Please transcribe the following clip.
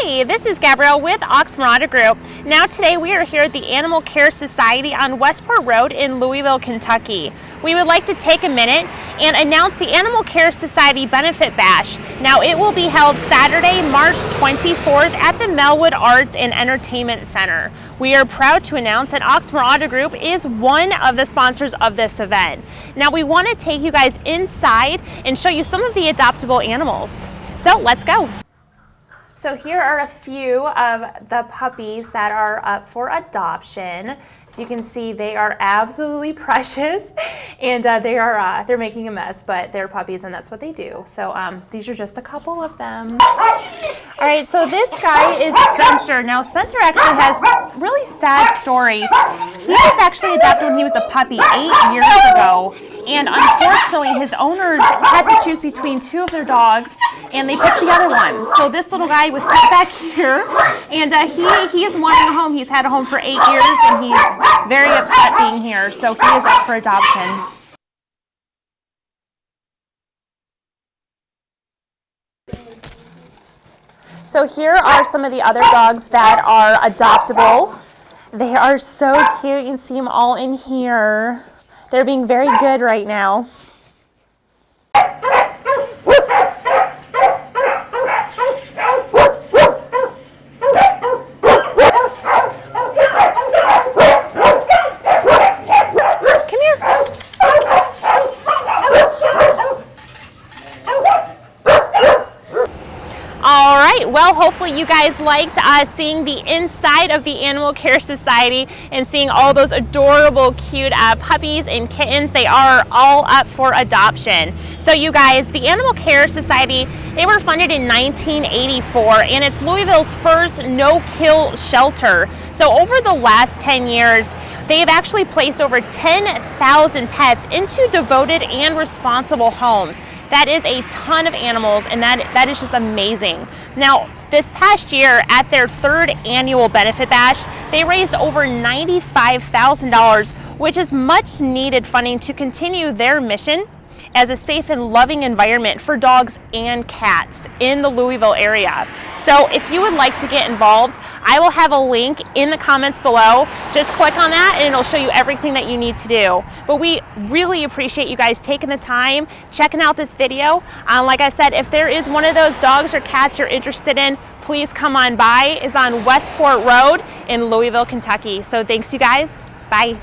Hi, this is Gabrielle with Oxmoor Group. Now today we are here at the Animal Care Society on Westport Road in Louisville, Kentucky. We would like to take a minute and announce the Animal Care Society Benefit Bash. Now it will be held Saturday, March 24th at the Melwood Arts and Entertainment Center. We are proud to announce that Auto Group is one of the sponsors of this event. Now we want to take you guys inside and show you some of the adoptable animals. So let's go. So here are a few of the puppies that are up for adoption. So you can see they are absolutely precious and uh, they are uh, they're making a mess, but they're puppies and that's what they do. So um, these are just a couple of them. All right, so this guy is Spencer. Now Spencer actually has really sad story. He was actually adopted when he was a puppy eight years ago and unfortunately his owners had to choose between two of their dogs and they picked the other one. So this little guy was sitting back here and uh, he, he is wanting a home. He's had a home for eight years and he's very upset being here. So he is up for adoption. So here are some of the other dogs that are adoptable. They are so cute. You can see them all in here. They're being very good right now. Well, hopefully you guys liked uh, seeing the inside of the Animal Care Society and seeing all those adorable, cute uh, puppies and kittens. They are all up for adoption. So you guys, the Animal Care Society, they were funded in 1984 and it's Louisville's first no-kill shelter. So over the last 10 years, they have actually placed over 10,000 pets into devoted and responsible homes. That is a ton of animals and that, that is just amazing. Now, this past year at their third annual benefit bash, they raised over $95,000, which is much needed funding to continue their mission as a safe and loving environment for dogs and cats in the Louisville area. So if you would like to get involved, I will have a link in the comments below. Just click on that and it'll show you everything that you need to do. But we really appreciate you guys taking the time, checking out this video. Um, like I said, if there is one of those dogs or cats you're interested in, please come on by. It's on Westport Road in Louisville, Kentucky. So thanks you guys. Bye.